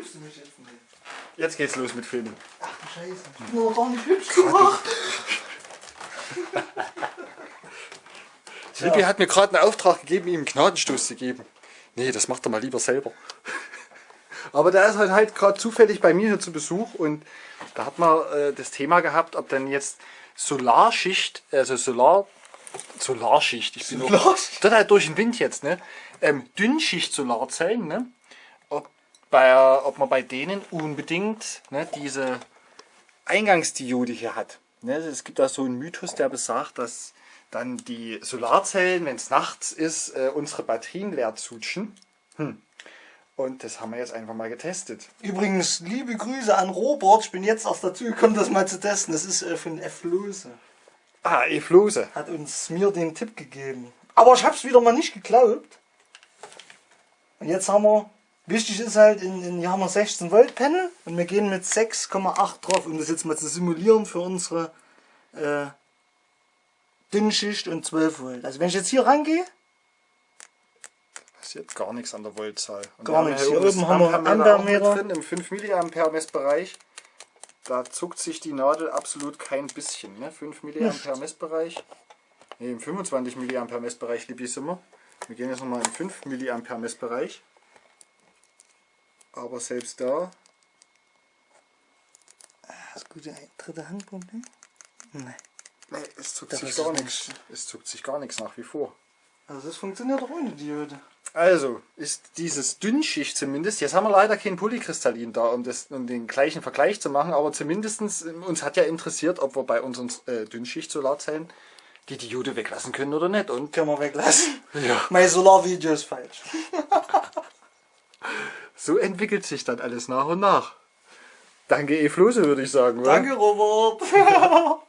Hilfst du mich jetzt nicht? Jetzt geht's los mit Filmen. Ach du Scheiße. Ich bin aber gar nicht hübsch gemacht. Silvi hat mir gerade einen Auftrag gegeben, ihm einen Gnadenstoß zu geben. Nee, das macht er mal lieber selber. Aber der ist halt, halt gerade zufällig bei mir hier zu Besuch und da hat man äh, das Thema gehabt, ob dann jetzt Solarschicht, also Solar, Solarschicht, ich bin Solarschicht? das halt durch den Wind jetzt, ne? Ähm, Dünnschicht-Solarzellen, ne? Ob, bei, ob man bei denen unbedingt ne, diese Eingangsdiode hier hat. Ne? Es gibt da so einen Mythos, der besagt, dass dann die Solarzellen, wenn es nachts ist, äh, unsere Batterien leer zutschen. Hm. Und das haben wir jetzt einfach mal getestet. Übrigens, liebe Grüße an Robert. Ich bin jetzt erst dazu gekommen, das mal zu testen. Das ist äh, von F. Lose. Ah, E-Flose. Hat uns mir den Tipp gegeben. Aber ich hab's wieder mal nicht geglaubt. Und jetzt haben wir, wichtig ist halt, in, in, hier haben wir 16 Volt Panel und wir gehen mit 6,8 drauf, um das jetzt mal zu simulieren für unsere äh, Dünnschicht und 12 Volt. Also wenn ich jetzt hier rangehe, passiert gar nichts an der Voltzahl. Und Gar nichts. Hier Hier oben haben wir Ampermeter drin, im 5 mA Messbereich. Da zuckt sich die Nadel absolut kein bisschen. Ne? 5 mA Messbereich. Ne, im 25 mA Messbereich liebe ich immer. Wir gehen jetzt nochmal in 5 mA Messbereich. Aber selbst da, das gute dritte. Nee. ne, es zuckt Das sich gar nichts. Es zuckt sich gar nichts nach wie vor. Also das funktioniert doch ohne Diode. Also ist dieses Dünnschicht zumindest, jetzt haben wir leider kein Polykristallin da, um, das, um den gleichen Vergleich zu machen, aber zumindest uns hat ja interessiert, ob wir bei unseren äh, Dünnschicht-Solarzellen die Diode weglassen können oder nicht. Und Können wir weglassen. ja, Mein Solarvideo ist falsch. so entwickelt sich dann alles nach und nach. Danke, Eflose, würde ich sagen. oder? Danke, Robert.